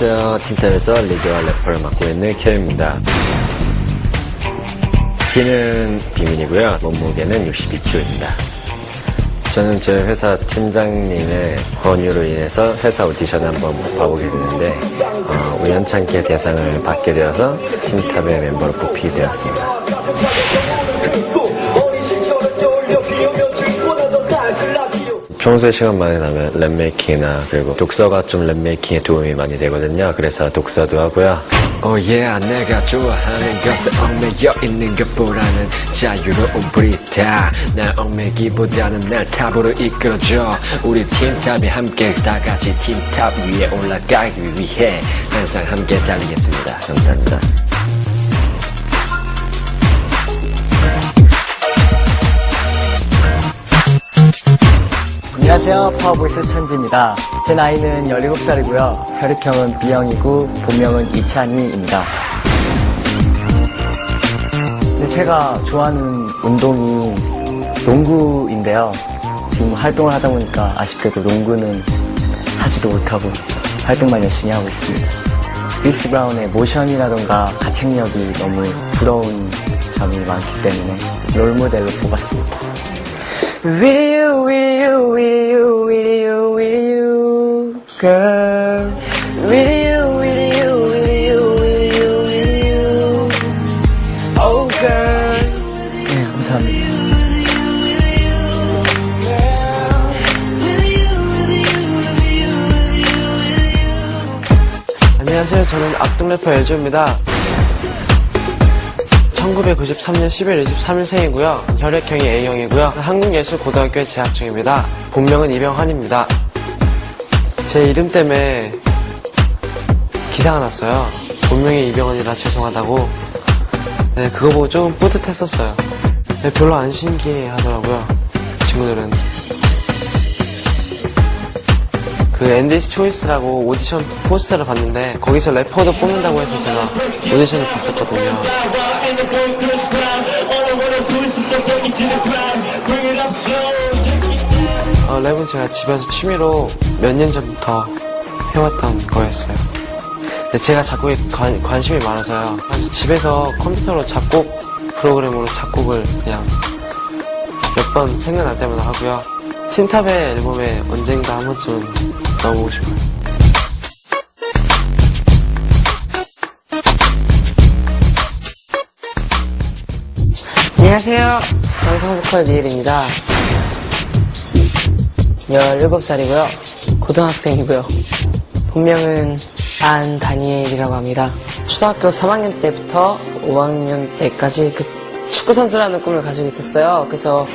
안녕하세요. 틴탑에서 리드와 래퍼를 맡고 있는 큐입니다. 키는 비밀이고요. 몸무게는 62kg입니다. 저는 제 회사 팀장님의 권유로 인해서 회사 오디션을 한번 봐보게 됐는데 어, 우연찮게 대상을 받게 되어서 틴탑의 멤버로 뽑히게 되었습니다. 평소에 시간 많이 나면 랩 making이나 그리고 독서가 좀 랩 making에 도움이 많이 되거든요. 그래서 독서도 하고요. oh yeah oh 내가 좋아하는 것에 얽매여 있는 것보다는 자유로운 브리타 날 얽매기보다는 날 top으로 이끌어줘 우리 틴탑이 함께 다같이 틴탑 위에 올라가기 위해 항상 함께 달리겠습니다. 감사합니다. 안녕하세요. power voice 천지입니다. 제 나이는 17살이고요. 혈액형은 B형이고 본명은 이찬희입니다. 근데 제가 좋아하는 운동이 농구인데요. 지금 활동을 하다 보니까 아쉽게도 농구는 하지도 못하고 활동만 열심히 하고 있습니다. 크리스 브라운의 모션이라던가 가창력이 너무 부러운 점이 많기 때문에 롤모델로 뽑았습니다. Will you, will you, will you, will you, will you, girl? Will you, will you, will you, will you, will you, oh girl? 네, 감사합니다. 안녕하세요. 저는 악동 래퍼 엘조입니다. 1993년 10월 23일 생이고요. 혈액형이 A형이고요. 한국예술고등학교에 재학 중입니다. 본명은 이병환입니다. 제 이름 때문에 기사가 났어요. 본명이 이병헌이라 죄송하다고. 네, 그거 보고 조금 뿌듯했었어요. 네, 별로 안 신기해 하더라고요. 친구들은. 그 NDC 초이스라고 오디션 포스터를 봤는데 거기서 래퍼도 뽑는다고 해서 제가 오디션을 봤었거든요. 어, 랩은 제가 집에서 취미로 몇 년 전부터 해왔던 거였어요. 근데 제가 작곡에 관, 관심이 많아서요. 집에서 컴퓨터로 작곡 프로그램으로 작곡을 그냥 몇 번 생각날 때마다 하고요. 틴탑의 앨범에 언젠가 한 번쯤 은 넣어보고 싶어요. 안녕하세요. 방송보컬 니엘입니다. 17살이고요. 고등학생이고요. 본명은 안 다니엘이라고 합니다. 초등학교 3학년 때부터 5학년 때까지 그 축구 선수라는 꿈을 가지고 있었어요. 그래서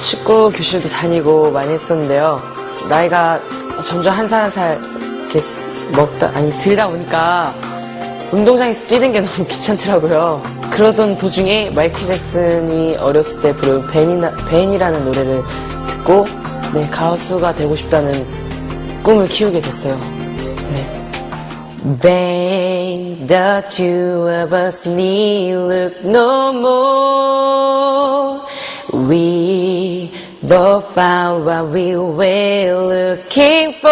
축구 교실도 다니고 많이 했었는데요. 나이가 점점 한 살 한 살 이렇게 먹다 아니 들다 보니까 운동장에서 뛰는 게 너무 귀찮더라고요. 그러던 도중에 마이클 잭슨이 어렸을 때 부른 벤이나, 벤이라는 노래를 듣고 네, 가수가 되고 싶다는 꿈을 키우게 됐어요. 네. Ben, the two of us need look no more. We both found what we were looking for.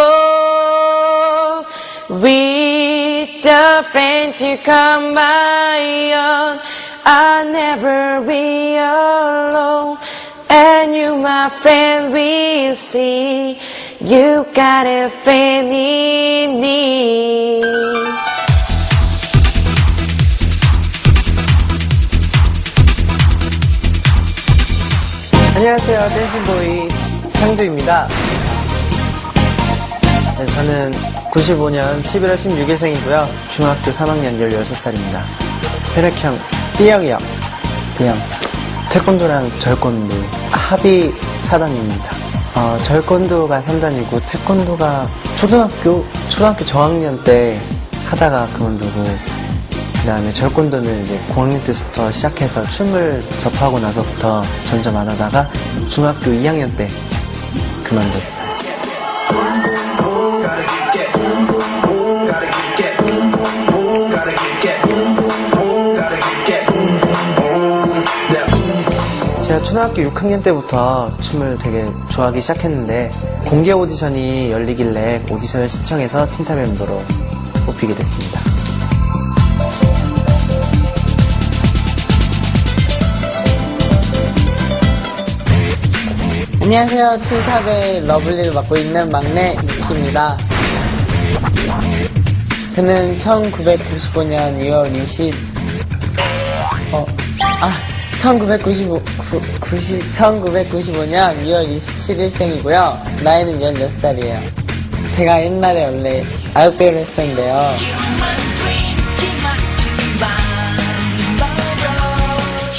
With a friend to come by on, I'll never be alone. And you, my friend, will see you got a friend in me. 안녕하세요. 댄싱보이 창조입니다. 네, 저는 95년 11월 16일생이고요. 중학교 3학년 16살입니다. 혈액형 B형이요. B형. 태권도랑 절권도 합의 4단입니다. 어, 절권도가 3단이고 태권도가 초등학교 초등학교 저학년 때 하다가 그만두고 그 다음에 절권도는 이제 9학년 때부터 시작해서 춤을 접하고 나서부터 점점 안 하다가 중학교 2학년 때 그만뒀어요. 제가 초등학교 6학년 때부터 춤을 되게 좋아하기 시작했는데 공개 오디션이 열리길래 오디션을 신청해서 틴탑 멤버로 뽑히게 됐습니다. 안녕하세요. 틴탑의 러블리를 맡고 있는 막내 미키입니다. 저는 1995년 2월 20, 어, 아, 1995, 90, 1995년 2월 27일생이고요. 나이는 16살이에요. 제가 옛날에 원래 아역배우를 했었는데요.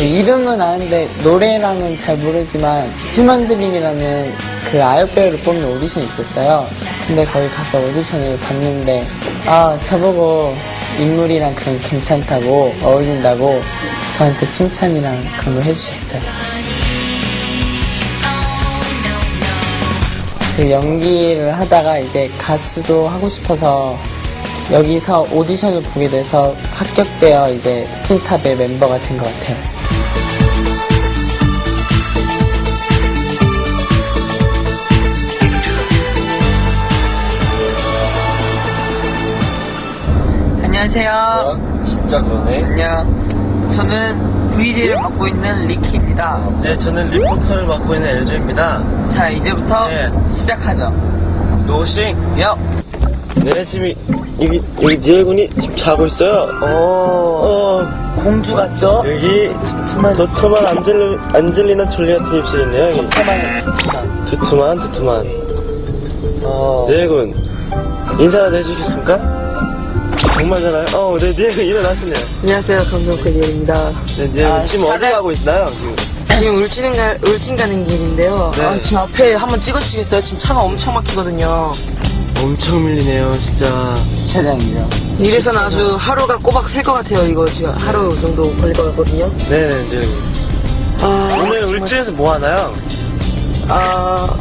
이름은 아는데 노래랑은 잘 모르지만 휴먼드림이라는 그 아역 배우를 뽑는 오디션이 있었어요. 근데 거기 가서 오디션을 봤는데 아 저보고 인물이랑 그런 게 괜찮다고 어울린다고 저한테 칭찬이랑 그런 거 해주셨어요. 그 연기를 하다가 이제 가수도 하고 싶어서 여기서 오디션을 보게 돼서 합격되어 이제 틴탑의 멤버가 된 것 같아요. 안녕하세요. 진짜 그러네. 안녕. 저는 VJ를 맡고 있는 리키입니다. 네, 저는 리포터를 맡고 있는 엘조입니다. 자, 이제부터 네. 시작하죠. 노싱. 요! 네, 지금 여기, 여기 니엘군이 지금 자고 있어요. 오, 어, 공주 같죠? 여기 도톰한 안젤리, 안젤리나 졸리 같은 입술이 있네요. 여기. 두툼한, 두툼한. 어, 니엘군, 인사라도 해주시겠습니까? 정말 잘해요? 어, 네, 니엘군 일어나시네요. 안녕하세요. 감성클 리얼입니다. 네, 니엘군 아, 지금 어디 가고 있나요? 지금. 지금 울진, 가, 울진 가는 길인데요. 네. 아, 지금 앞에 한번 찍어주시겠어요? 지금 차가 엄청 막히거든요. 엄청 밀리네요, 진짜. 차장이죠. 이래서는 아주 하루가 꼬박 셀 것 같아요. 이거 지금 하루 정도 걸릴 것 같거든요. 네, 네, 니엘군. 아, 오늘 울진에서 뭐 하나요? 아,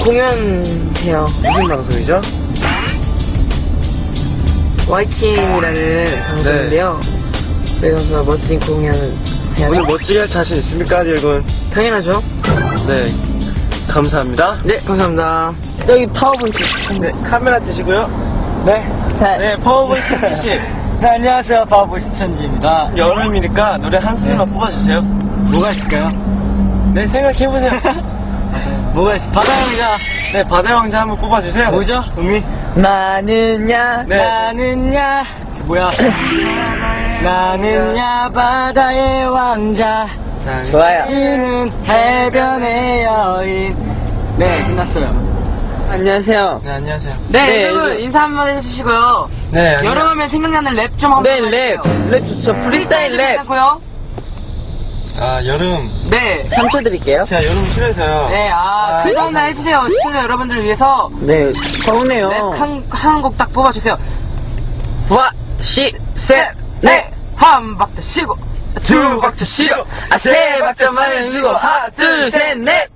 공연 해요. 무슨 방송이죠? YTN이라는 방송인데요. 그래서 멋진 공연을 해야죠. 오늘 멋지게 할 자신 있습니까, 니엘군? 당연하죠. 네. 감사합니다. 네, 감사합니다. 저기 power voice. 네, 카메라 드시고요. 네. 자, 네, power voice 씨. 네, 안녕하세요. power voice 천지입니다. 여름이니까 노래 한 소절만 뽑아주세요. 뭐가 있을까요? 네, 생각해보세요. 뭐가 있어? 바다의 왕자 네, 바다의 왕자 한번 뽑아주세요. 뭐죠? 음이? 나는야, 네. 나는야, 뭐야? 나는야, 바다의 왕자. 좋아요. 지는 해변의 여인. 네, 끝났어요. 안녕하세요. 네, 안녕하세요. 네, 네, 여러분 인사 한 번 해주시고요. 네, 여름하면 생각나는 랩 좀 한번 네, 랩. 해주세요. 랩 좋죠. 프리스타일 랩. 괜찮고요. 아, 여름. 네. 3초 드릴게요. 제가 여름 싫어해서요. 네, 아, 아, 하나 해주세요. 시청자 여러분들을 위해서 네, 서운해요. 랩 한, 한곡 딱 뽑아주세요. 와, 시, 셋, 넷, 한 박자 쉬고, 두 박자 쉬고, 아, 세 박자만 쉬고, 하나, 둘, 셋, 넷!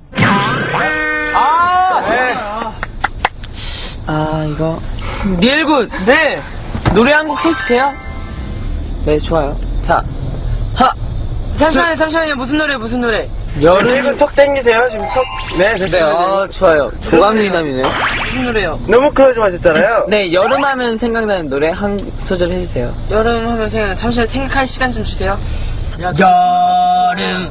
아! 네. 아, 이거. 니엘군, 네! 노래 한 곡 해주세요. 네, 좋아요. 자, 하나, 잠시만요, 잠시만요. 무슨 노래, 무슨 노래? 여름. 턱 땡기세요, 지금 턱. 네, 네, 됐습니다. 아, 좋아요. 조강미남이네요. 무슨 노래요? 너무 크로즈 마셨잖아요. 네, 여름 하면 생각나는 노래 한 소절 해주세요. 여름 하면 생각, 잠시만 생각할 시간 좀 주세요. 여름.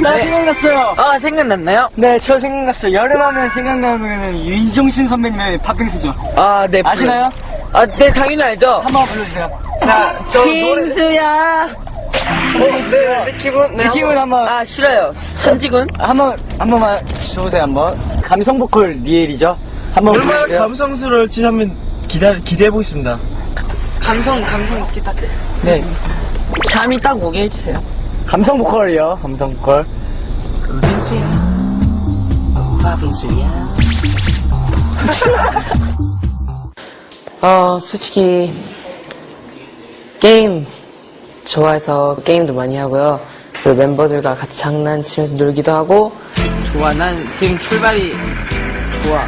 나 생각났어요. 아, 생각났나요? 네, 저 생각났어요. 여름하면 생각나는 노래는 이종신 선배님의 팥빙수죠. 아, 네. 아시나요? 아, 네, 당연히 알죠. 한 번 불러주세요. 자, 저 노래. 빙수야. 네, 리키군. 네, 느낌을 한번, 아, 싫어요. 천지군. 한 번, 한 번만 줘보세요, 한 번. 감성 보컬 니엘이죠? 한 번 얼마나 불러주세요. 감성스러울지 한번 기다, 기대해보겠습니다. 감성, 감성 있게 딱. 네, 잠이 딱 오게 해주세요. 감성 보컬이요, 감성 보컬. 어, 솔직히, 게임 좋아해서 게임도 많이 하고요. 그리고 멤버들과 같이 장난치면서 놀기도 하고, 좋아, 난 지금 출발이 좋아.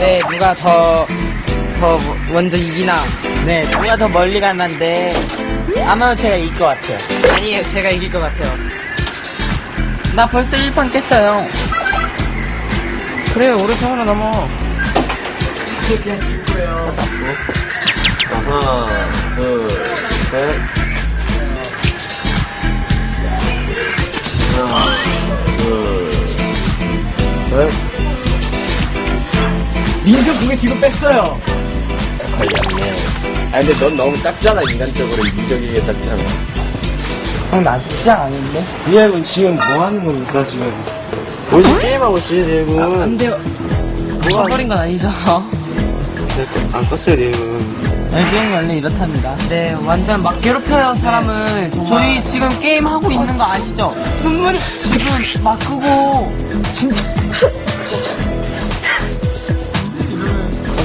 네, 누가 더, 더 먼저 이기나. 네, 누가 더 멀리 갈만데 아마 제가 이길 것 같아요. 아니에요, 제가 이길 것 같아요. 나 벌써 1판 깼어요. 그래, 오른쪽으로 넘어. 하나, 둘, 셋. 하나, 둘, 셋. 민수 그게 지금 뺐어요. 걸렸네. 아 근데 넌 너무 작잖아 인간적으로 이기적이게 작잖아. 형, 나 아직 시작 안 했는데? 리아군 지금 뭐 하는 겁니까, 지금? 어디 게임하고 있어요, 리아군? 안 돼요. 쳐버린 건 아니죠. 안 껐어요, 리아군. LB 형이 원래 이렇답니다. 네, 완전 막 괴롭혀요, 사람을. 정말. 저희 지금 게임 하고 있는 거 아시죠? 눈물이 지금 막 끄고.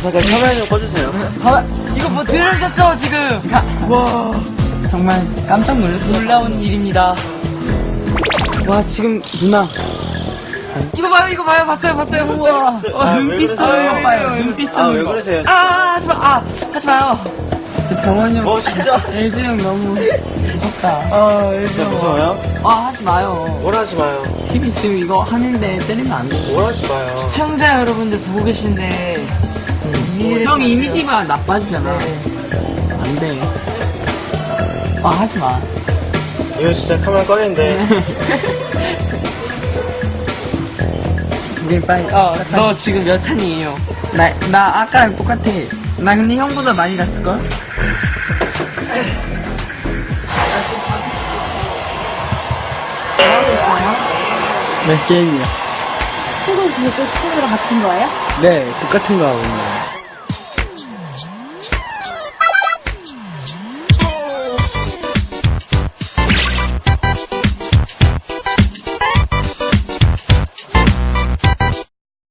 잠깐 카메라 좀 꺼주세요. 봐, 이거 뭐 들으셨죠, 지금? 와, 정말 깜짝 놀랐어요. 놀라운 일입니다. 와, 지금 누나. 이거 봐요, 이거 봐요, 봤어요, 봤어요, 봤어요. 와, 아, 왜 눈빛 그러세요? 써요, 아, 봐요. 눈빛 아, 왜 거. 그러세요? 아, 하지 마, 아, 하지 마요. 저 병원이 형. 어, 진짜? LB 형 너무 무섭다. 아, 진짜 무서워요? 아, 하지 마요. 뭘 하지 마요. TV 지금 이거 하는데 때리면 안 돼. 뭘 하지 마요. 시청자 여러분들 보고 계신데. 형 이미지가 나빠지잖아. 안 돼. 아, 하지 마. 이거 진짜 카메라 꺼냈는데. 우리 빨리. 어, 너 지금 몇 탄이에요? 나, 나 아까랑 똑같아. 나 근데 형보다 많이 갔을걸? 몇 게임이야? 친구 그것도 친구랑 같은 거예요? 네, 똑같은 거 하고 있는 거야.